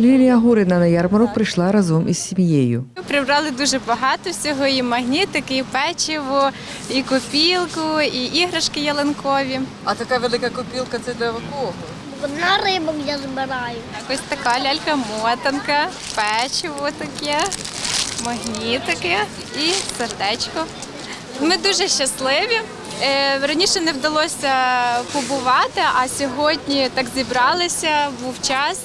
Лілія Гурина на ярмарок прийшла разом із сім'єю. Прибрали дуже багато всього, і магнітики, і печиво, і копілку, і іграшки ялинкові. А така велика копілка це для кого? На рибок я збираю. Ось така лялька-мотанка, печиво таке, магнітики і сердечко. Ми дуже щасливі. Е, Раніше не вдалося побувати, а сьогодні так зібралися, був час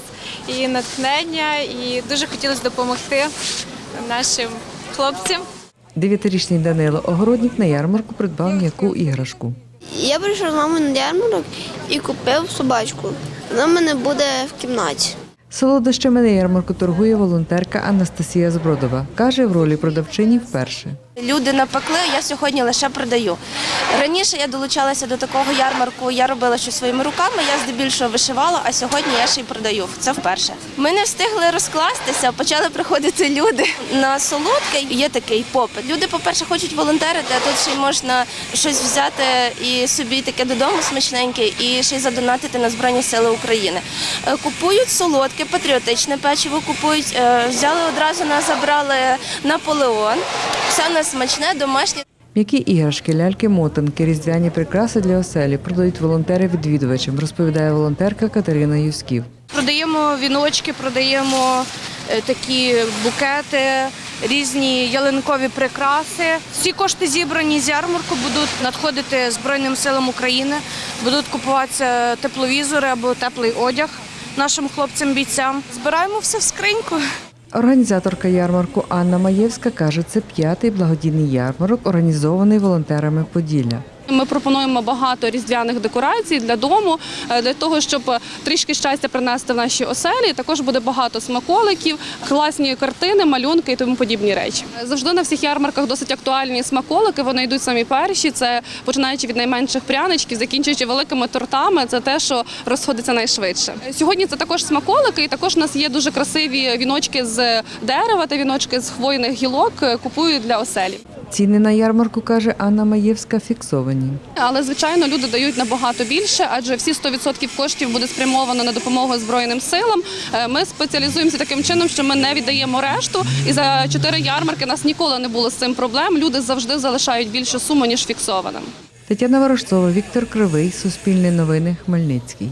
і натхнення, і дуже хотілося допомогти нашим хлопцям. Дев'ятирічний Данило Огородник на ярмарку придбав м'яку іграшку. Я прийшов з мамою на ярмарок і купив собачку. Вона в мене буде в кімнаті. Солодощами на ярмарку торгує волонтерка Анастасія Збродова. Каже, в ролі продавчині вперше. Люди напекли, я сьогодні лише продаю. Раніше я долучалася до такого ярмарку, я робила щось своїми руками, я здебільшого вишивала, а сьогодні я ще й продаю. Це вперше. Ми не встигли розкластися, почали приходити люди. На солодке є такий попит. Люди, по-перше, хочуть волонтерити, а тут ще й можна щось взяти і собі таке додому смачненьке, і ще й задонатити на Збройні Сили України. Е, Купують солодке, патріотичне печиво купують. Е, Взяли одразу нас забрали Наполеон. Все в нас смачне, домашнє. М'які іграшки, ляльки, мотанки, різдвяні прикраси для оселі продають волонтери відвідувачам, розповідає волонтерка Катерина Юсків. Продаємо віночки, продаємо е, такі букети, різні ялинкові прикраси. Всі кошти зібрані з ярмарку будуть надходити Збройним силам України, будуть купуватися тепловізори або теплий одяг нашим хлопцям-бійцям. Збираємо все в скриньку. Організаторка ярмарку Анна Маєвська каже, це п'ятий благодійний ярмарок, організований волонтерами Поділля. Ми пропонуємо багато різдвяних декорацій для дому, е, для того, щоб трішки щастя принести в наші оселі. Також буде багато смаколиків, класні картини, малюнки і тому подібні речі. Завжди на всіх ярмарках досить актуальні смаколики. Вони йдуть самі перші. Це починаючи від найменших пряничків, закінчуючи великими тортами. Це те, що розходиться найшвидше. Сьогодні це також смаколики, і також у нас є дуже красиві віночки з дерева та віночки з хвойних гілок. е, Купують для оселі. Ціни на ярмарку, каже Анна Маєвська, фіксовані. Але звичайно люди дають набагато більше, адже всі 100% коштів буде спрямовано на допомогу збройним силам. Е, Ми спеціалізуємося таким чином, що ми не віддаємо решту. І за чотири ярмарки нас ніколи не було з цим проблем. Люди завжди залишають більшу суму ніж фіксованим. Тетяна Ворожцова, Віктор Кривий, Суспільне новини, Хмельницький.